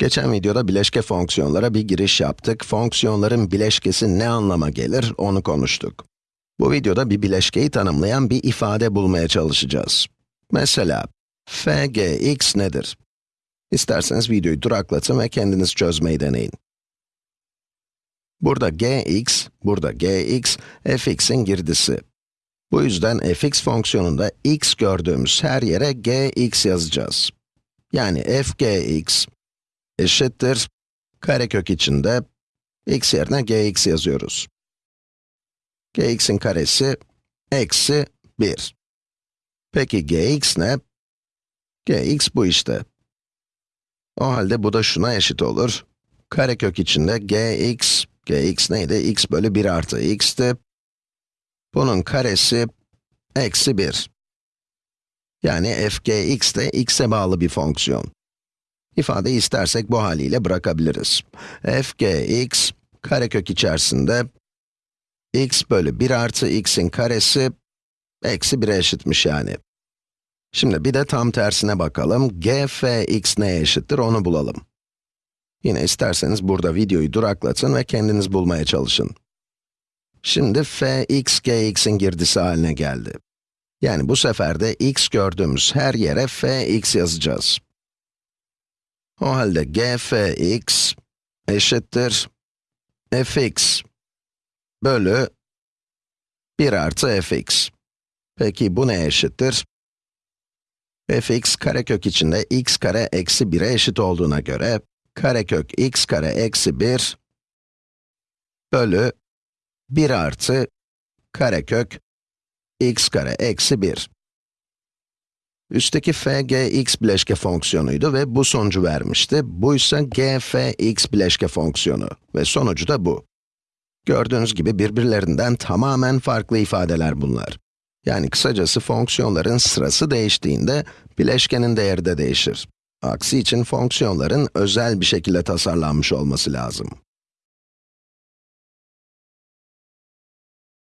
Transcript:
Geçen videoda bileşke fonksiyonlara bir giriş yaptık. Fonksiyonların bileşkesi ne anlama gelir, onu konuştuk. Bu videoda bir bileşkeyi tanımlayan bir ifade bulmaya çalışacağız. Mesela, fgx nedir? İsterseniz videoyu duraklatın ve kendiniz çözmeyi deneyin. Burada gx, burada gx, fx'in girdisi. Bu yüzden fx fonksiyonunda x gördüğümüz her yere gx yazacağız. Yani fgx eşittir, karekök içinde x yerine gx yazıyoruz. gx'in karesi eksi 1. Peki gx ne? gx bu işte. O halde bu da şuna eşit olur. Karekök içinde gx, gx neydi? x bölü 1 artı x'ti. Bunun karesi eksi 1. Yani fgx de x'e bağlı bir fonksiyon. İfadeyi istersek bu haliyle bırakabiliriz. fgx, karekök içerisinde x bölü 1 artı x'in karesi eksi 1'e eşitmiş yani. Şimdi bir de tam tersine bakalım. gfx neye eşittir onu bulalım. Yine isterseniz burada videoyu duraklatın ve kendiniz bulmaya çalışın. Şimdi fx gx'in girdisi haline geldi. Yani bu sefer de x gördüğümüz her yere fx yazacağız. O halde gfx eşittir fx bölü 1 artı fx. Peki bu neye eşittir? fx karekök içinde x kare eksi 1'e eşit olduğuna göre, karekök x kare eksi 1 bölü 1 artı karekök x kare eksi 1. Üstteki fgx bileşke fonksiyonuydu ve bu sonucu vermişti. Bu ise gfx bileşke fonksiyonu ve sonucu da bu. Gördüğünüz gibi birbirlerinden tamamen farklı ifadeler bunlar. Yani kısacası fonksiyonların sırası değiştiğinde bileşkenin değeri de değişir. Aksi için fonksiyonların özel bir şekilde tasarlanmış olması lazım.